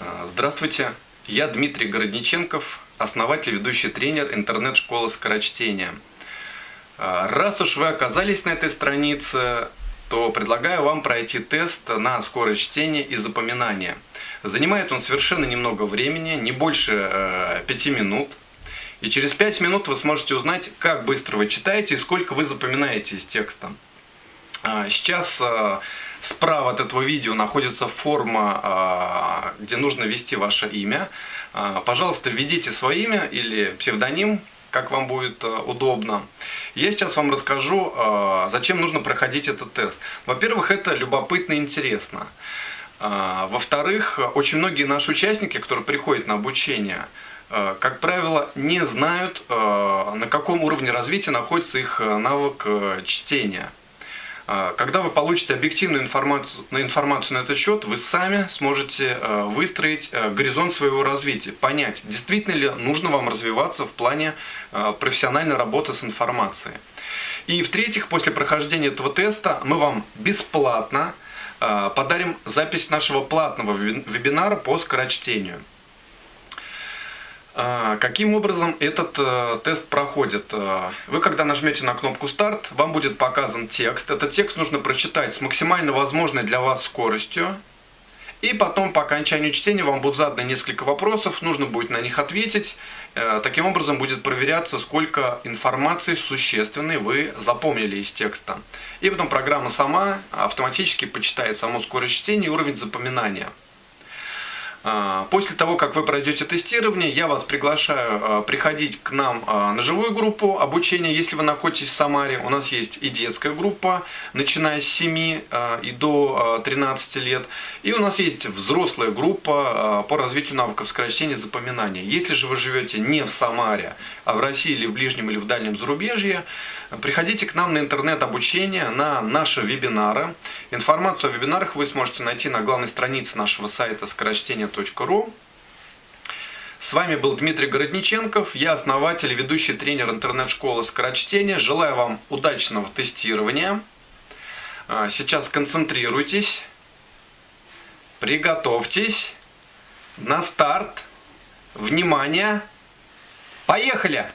А, Здравствуйте, я Дмитрий Городниченков, основатель, ведущий тренер интернет-школы скорочтения. А, Раз уж вы оказались на этой странице, то предлагаю вам пройти тест на скорость чтения и запоминания. Занимает он совершенно немного времени, не больше 5 минут. И через 5 минут вы сможете узнать, как быстро вы читаете и сколько вы запоминаете из текста. А, Сейчас а, справа от этого видео находится форма, а, где нужно ввести ваше имя. Пожалуйста, введите свое имя или псевдоним, как вам будет удобно. Я сейчас вам расскажу, зачем нужно проходить этот тест. Во-первых, это любопытно и интересно. Во-вторых, очень многие наши участники, которые приходят на обучение, как правило, не знают, на каком уровне развития находится их навык чтения. А, Когда вы получите объективную информацию, информацию на этот счет, вы сами сможете а, выстроить а, горизонт своего развития, понять, действительно ли нужно вам развиваться в плане профессиональной работы с информацией. И в-третьих, после прохождения этого теста мы вам бесплатно подарим запись нашего платного вебин- вебинара по скорочтению. А, Каким образом этот э, тест проходит? Э, Вы, когда нажмете на кнопку «Старт», вам будет показан текст. Этот текст нужно прочитать с максимально возможной для вас скоростью. И потом, по окончанию чтения, вам будут заданы несколько вопросов, нужно будет на них ответить. Э, Таким образом будет проверяться, сколько информации существенной вы запомнили из текста. И потом программа сама автоматически почитает саму скорость чтения и уровень запоминания. А, После того, как вы пройдете тестирование, я вас приглашаю а, приходить к нам а, на живую группу обучения, если вы находитесь в Самаре. У нас есть и детская группа, начиная с 7 а, и до а, 13 лет. И у нас есть взрослая группа по развитию навыков скорочтения и запоминания. Если же вы живете не в Самаре, а в России или в ближнем или в дальнем зарубежье, приходите к нам на интернет-обучение, на наши вебинары. Информацию о вебинарах вы сможете найти на главной странице нашего сайта скорочтение.ру. С вами был Дмитрий Городниченков, я основатель ведущий тренер интернет-школы скорочтения. Желаю вам удачного тестирования. А, Сейчас концентрируйтесь, приготовьтесь. На старт. Внимание! Поехали!